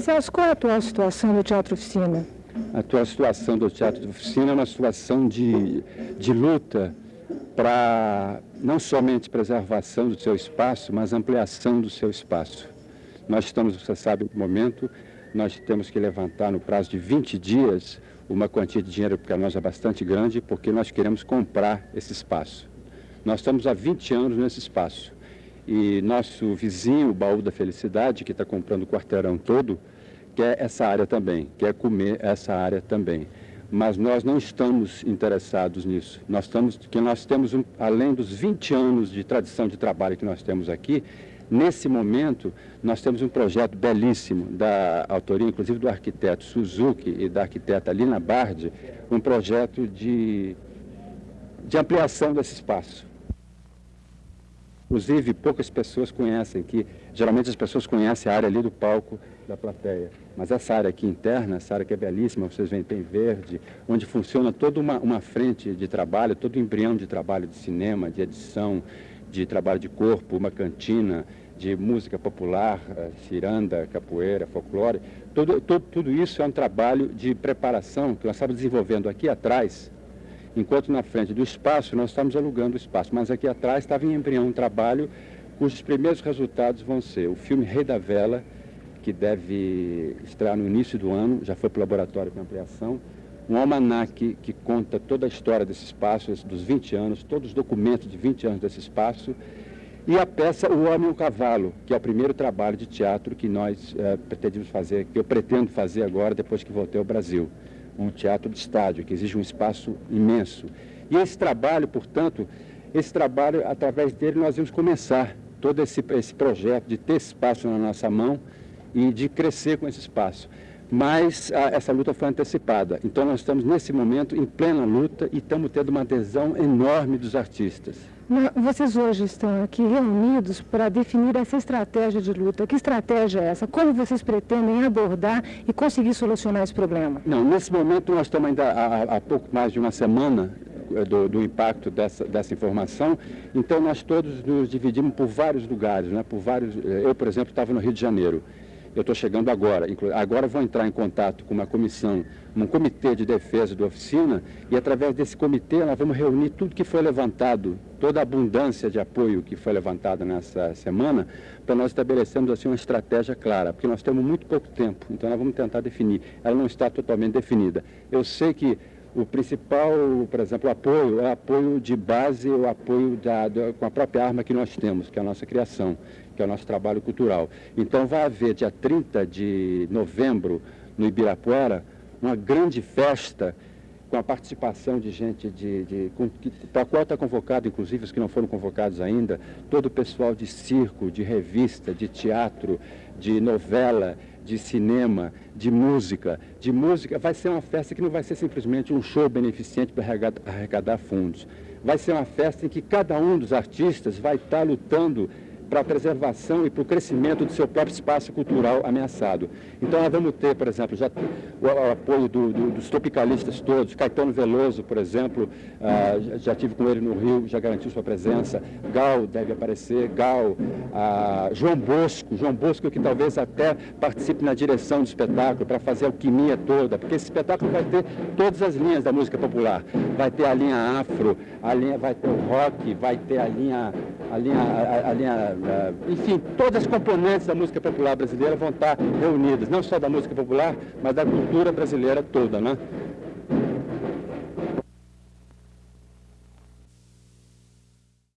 Celso, qual é a atual situação do Teatro Oficina? A atual situação do Teatro Oficina é uma situação de, de luta para não somente preservação do seu espaço, mas ampliação do seu espaço. Nós estamos, você sabe, no momento, nós temos que levantar no prazo de 20 dias uma quantia de dinheiro para nós é bastante grande, porque nós queremos comprar esse espaço. Nós estamos há 20 anos nesse espaço. E nosso vizinho, o Baú da Felicidade, que está comprando o quarteirão todo, quer essa área também, quer comer essa área também. Mas nós não estamos interessados nisso. Nós, estamos, que nós temos, um, além dos 20 anos de tradição de trabalho que nós temos aqui, Nesse momento, nós temos um projeto belíssimo, da autoria inclusive do arquiteto Suzuki e da arquiteta Lina Bardi, um projeto de, de ampliação desse espaço. Inclusive, poucas pessoas conhecem, que geralmente as pessoas conhecem a área ali do palco da plateia. Mas essa área aqui interna, essa área que é belíssima, vocês veem, tem verde, onde funciona toda uma, uma frente de trabalho, todo o embrião de trabalho de cinema, de edição, de trabalho de corpo, uma cantina de música popular, eh, ciranda, capoeira, folclore. Tudo isso é um trabalho de preparação que nós estamos desenvolvendo aqui atrás, enquanto na frente do espaço nós estamos alugando o espaço, mas aqui atrás estava em embrião um trabalho cujos primeiros resultados vão ser o filme Rei da Vela, que deve estrear no início do ano, já foi para o laboratório de ampliação, um almanaque que conta toda a história desse espaço, dos 20 anos, todos os documentos de 20 anos desse espaço, e a peça O Homem e o Cavalo, que é o primeiro trabalho de teatro que nós é, pretendemos fazer, que eu pretendo fazer agora, depois que voltei ao Brasil. Um teatro de estádio, que exige um espaço imenso. E esse trabalho, portanto, esse trabalho, através dele, nós vamos começar todo esse, esse projeto de ter espaço na nossa mão e de crescer com esse espaço mas a, essa luta foi antecipada. Então nós estamos nesse momento em plena luta e estamos tendo uma adesão enorme dos artistas. Vocês hoje estão aqui reunidos para definir essa estratégia de luta. Que estratégia é essa? Como vocês pretendem abordar e conseguir solucionar esse problema? Não, nesse momento nós estamos ainda há, há pouco mais de uma semana eh, do, do, impacto dessa, dessa informação. Então nós todos nos dividimos por vários lugares, né? por vários. Eh, eu, por exemplo, estava no Rio de Janeiro eu estou chegando agora. Agora vou entrar em contato com uma comissão, um comitê de defesa da oficina, e através desse comitê nós vamos reunir tudo que foi levantado, toda a abundância de apoio que foi levantada nessa semana, para nós estabelecermos assim uma estratégia clara, porque nós temos muito pouco tempo, então nós vamos tentar definir. Ela não está totalmente definida. Eu sei que o principal, por exemplo, apoio é apoio de base, o apoio da, da, com a própria arma que nós temos, que é a nossa criação que é o nosso trabalho cultural. Então vai haver dia 30 de novembro, no Ibirapuera, uma grande festa com a participação de gente de, de para a qual está convocado, inclusive os que não foram convocados ainda, todo o pessoal de circo, de revista, de teatro, de novela, de cinema, de música, de música. Vai ser uma festa que não vai ser simplesmente um show beneficente para arrecadar fundos. Vai ser uma festa em que cada um dos artistas vai estar lutando para a preservação e para o crescimento do seu próprio espaço cultural ameaçado. Então nós vamos ter, por exemplo, já o, apoio do, do, dos tropicalistas todos, Caetano Veloso, por exemplo, ah, já tive com ele no Rio, já garantiu sua presença, Gal deve aparecer, Gal, ah, João Bosco, João Bosco que talvez até participe na direção do espetáculo para fazer a alquimia toda, porque esse espetáculo vai ter todas as linhas da música popular, vai ter a linha afro, a linha, vai ter o rock, vai ter a linha, a linha, a, a linha enfim, todas as componentes da música popular brasileira vão estar reunidas, não só da música popular, mas da cultura brasileira toda, né?